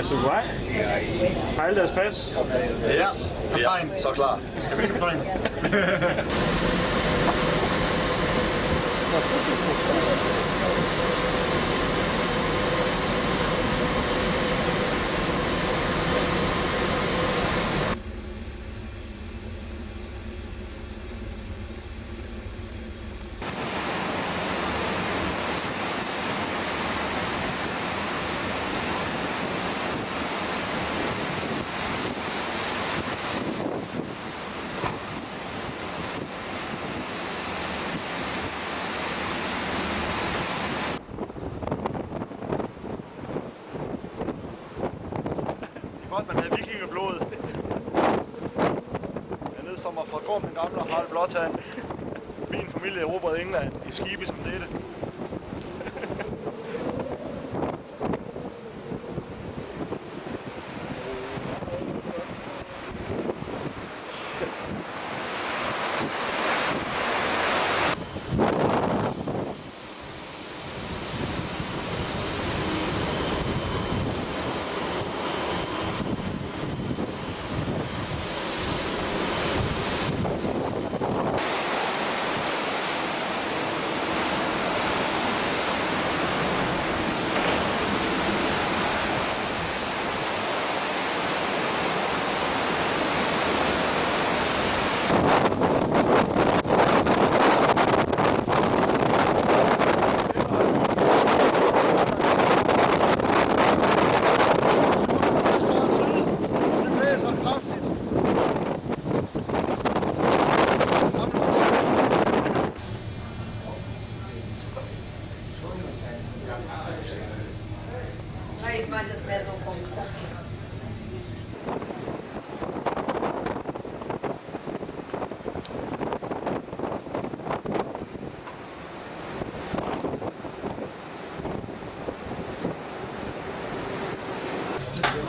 Altså, hvad? Har alle deres pas? Ja, kaptajn. Ja, så klar. Jeg vil kaptajn. Thank you. godt, man havde vikingeblod. Jeg nedstammer fra Gorm, den gamle Harald Blåtand. Min familie erobrede England i skibe som dette.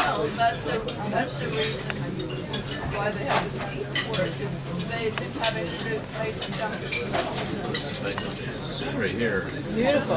Well, that's the, that's the reason why they have a because they just have good place dump it. Right here. Beautiful.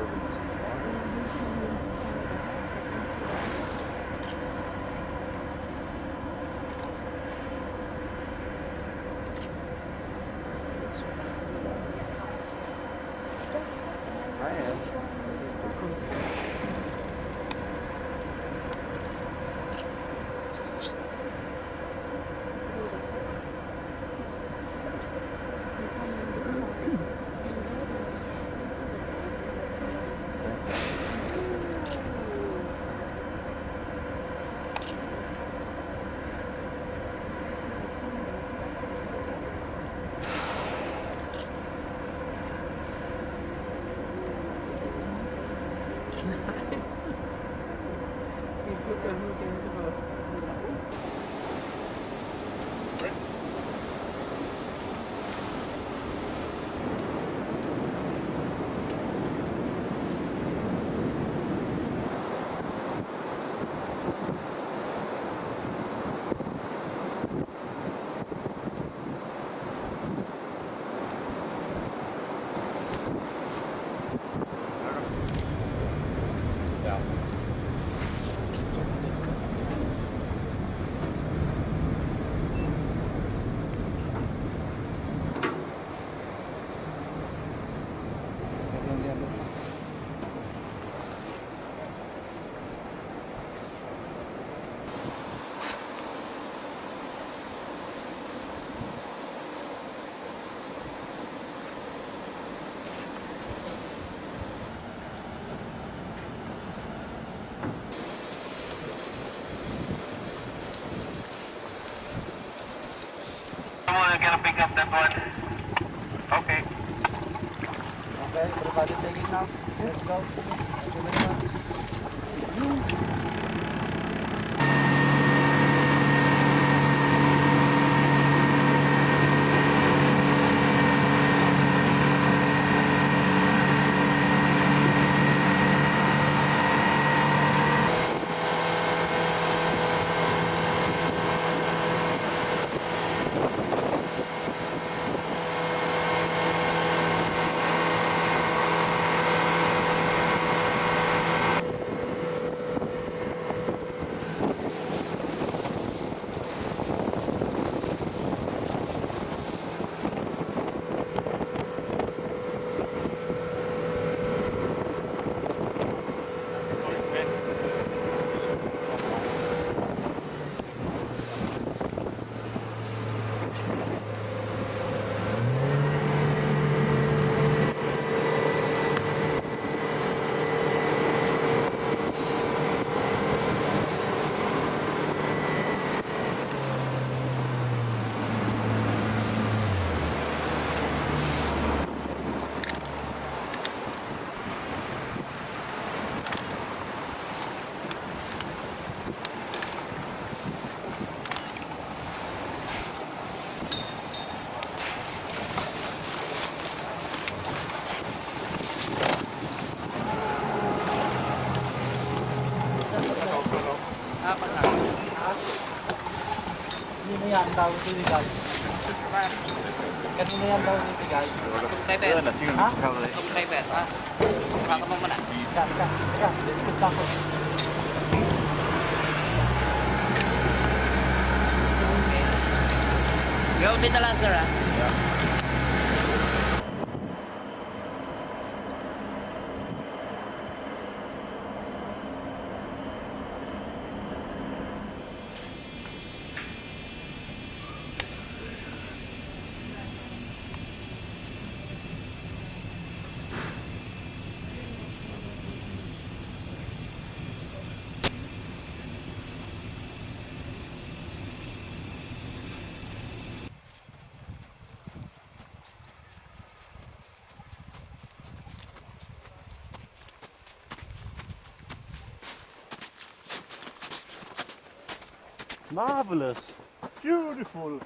improvements. Oke, gotta pick up that one. Okay. Okay, everybody take it now. Let's go. nila ang tawag ni Bigay? Kanina yung daw ni Bigay? Subscriber. Ha? Subscriber. Ha? Kakamang mo na. Teka, teka, teka. Ikot pa ako. Gawin na lang sir ha? Yeah. Marvelous. Beautiful.